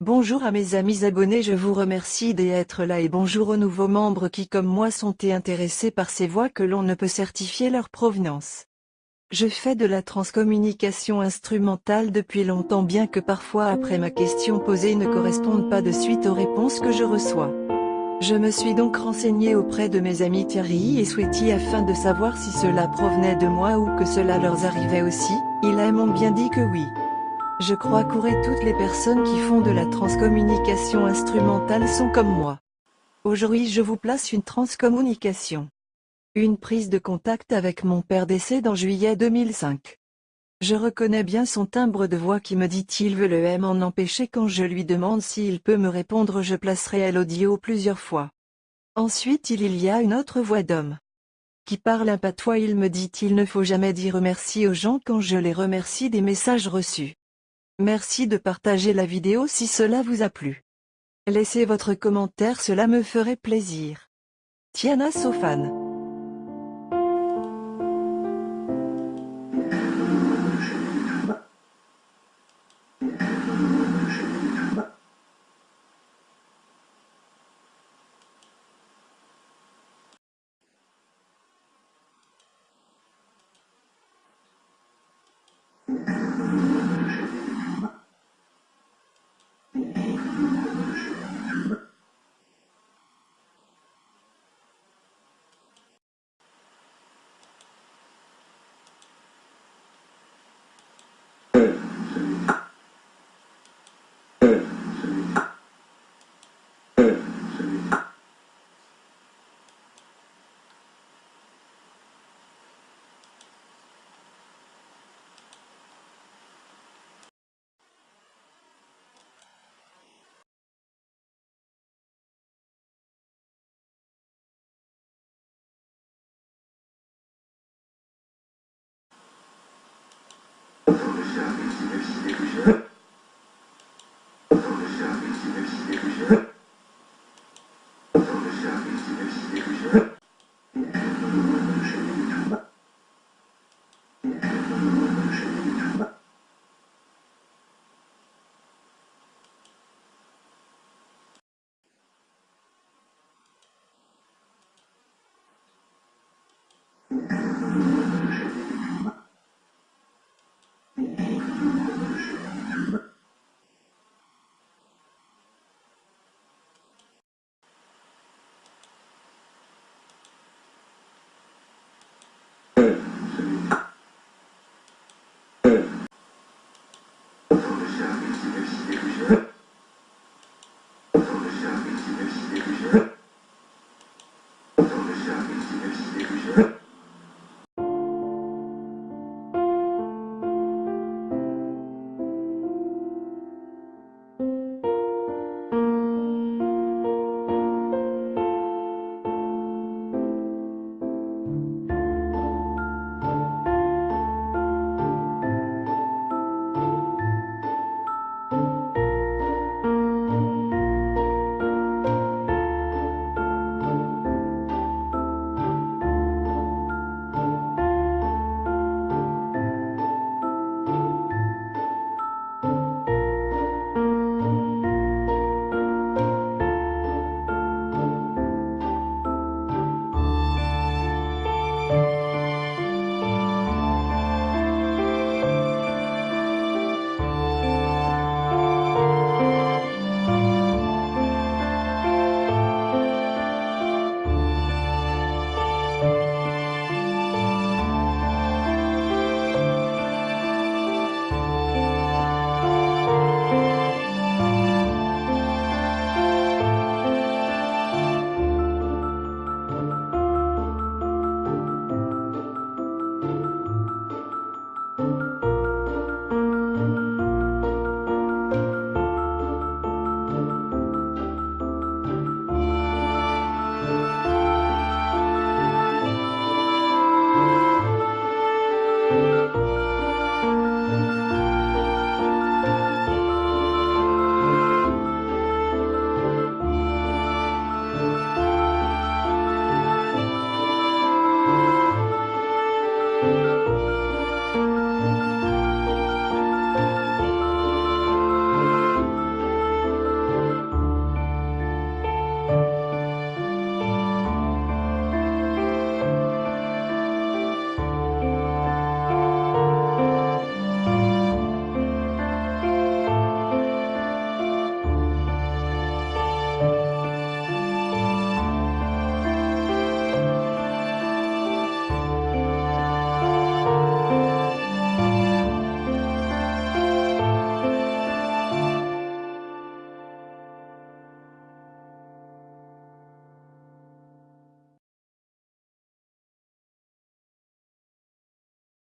Bonjour à mes amis abonnés je vous remercie d'être là et bonjour aux nouveaux membres qui comme moi sont intéressés par ces voix que l'on ne peut certifier leur provenance. Je fais de la transcommunication instrumentale depuis longtemps bien que parfois après ma question posée ne corresponde pas de suite aux réponses que je reçois. Je me suis donc renseigné auprès de mes amis Thierry et Sweetie afin de savoir si cela provenait de moi ou que cela leur arrivait aussi, ils m'ont bien dit que oui. Je crois qu'aurait toutes les personnes qui font de la transcommunication instrumentale sont comme moi. Aujourd'hui je vous place une transcommunication. Une prise de contact avec mon père décédé en juillet 2005. Je reconnais bien son timbre de voix qui me dit il veut le M en empêcher quand je lui demande s'il peut me répondre je placerai l'audio plusieurs fois. Ensuite il y a une autre voix d'homme. Qui parle un patois il me dit il ne faut jamais dire merci aux gens quand je les remercie des messages reçus. Merci de partager la vidéo si cela vous a plu. Laissez votre commentaire cela me ferait plaisir. Tiana Sofan Konuşacağım, içine, içine, içine. Konuşacağım, içine, içine, içine. Yeah.